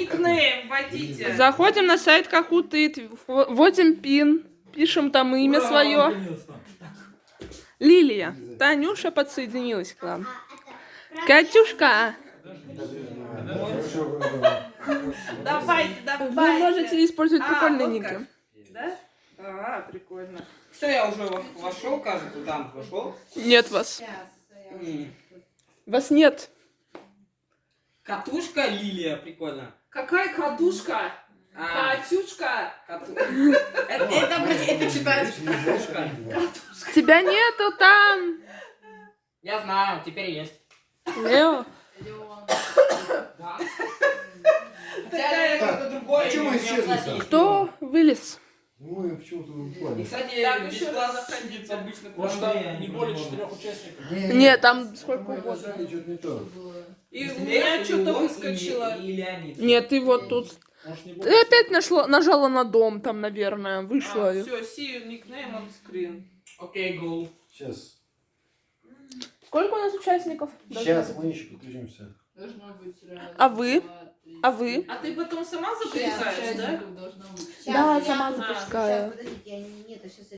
Никнейм вводите. Заходим на сайт Кахутыт, вводим пин, пишем там имя Ура, свое. Лилия. Танюша подсоединилась к нам. Катюшка, Давайте, вы давайте. можете использовать А, прикольные вот ники. Да? А, прикольно. Все, я уже во- вошел, кажется, там вошел. Нет вас. Вас нет. Катушка Лилия, прикольно. Какая катушка? А, Катюшка. кату- Это, это, блядь, это читается катушка. Тебя нету там. Я знаю, теперь есть. Лео. Да. Хотя это другое. а мы имя, исчезли-то? есть Кто вылез? Ну, я почему-то И, плане. кстати, Так, еще бесплатно судится обычно Может, куда там не более четырех участников. Нет, там сколько Мы угодно. что-то не то. И у меня что-то выскочило. И Леонид. Нет, ты вот тут. Ты опять нашла, нажала на дом там, наверное, вышло. все, see you nickname on screen. Окей, гол. Сейчас. Сколько у нас участников? Сейчас мы еще подключимся. Должно быть раз, А вы? А вы? А ты потом сама запускаешь, да? Да, я- сама а, запускаю. щас, подождите, я не- нет, а сейчас